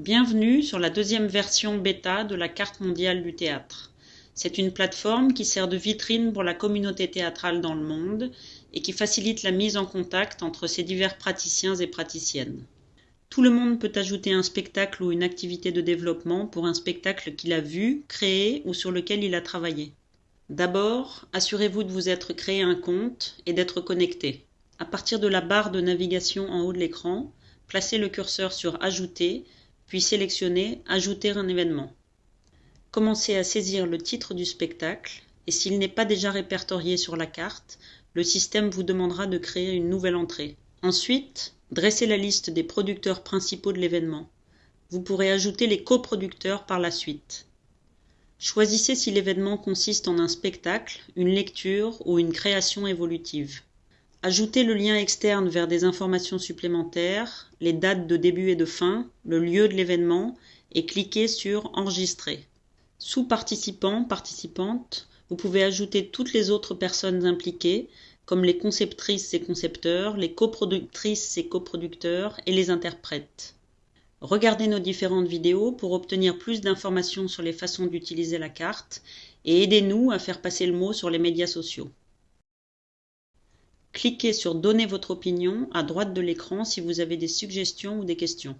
Bienvenue sur la deuxième version bêta de la carte mondiale du théâtre. C'est une plateforme qui sert de vitrine pour la communauté théâtrale dans le monde et qui facilite la mise en contact entre ces divers praticiens et praticiennes. Tout le monde peut ajouter un spectacle ou une activité de développement pour un spectacle qu'il a vu, créé ou sur lequel il a travaillé. D'abord, assurez-vous de vous être créé un compte et d'être connecté. À partir de la barre de navigation en haut de l'écran, placez le curseur sur Ajouter puis sélectionnez Ajouter un événement. Commencez à saisir le titre du spectacle et s'il n'est pas déjà répertorié sur la carte, le système vous demandera de créer une nouvelle entrée. Ensuite, dressez la liste des producteurs principaux de l'événement. Vous pourrez ajouter les coproducteurs par la suite. Choisissez si l'événement consiste en un spectacle, une lecture ou une création évolutive. Ajoutez le lien externe vers des informations supplémentaires, les dates de début et de fin, le lieu de l'événement et cliquez sur Enregistrer. Sous Participants, Participantes, vous pouvez ajouter toutes les autres personnes impliquées, comme les conceptrices et concepteurs, les coproductrices et coproducteurs et les interprètes. Regardez nos différentes vidéos pour obtenir plus d'informations sur les façons d'utiliser la carte et aidez-nous à faire passer le mot sur les médias sociaux. Cliquez sur Donner votre opinion à droite de l'écran si vous avez des suggestions ou des questions.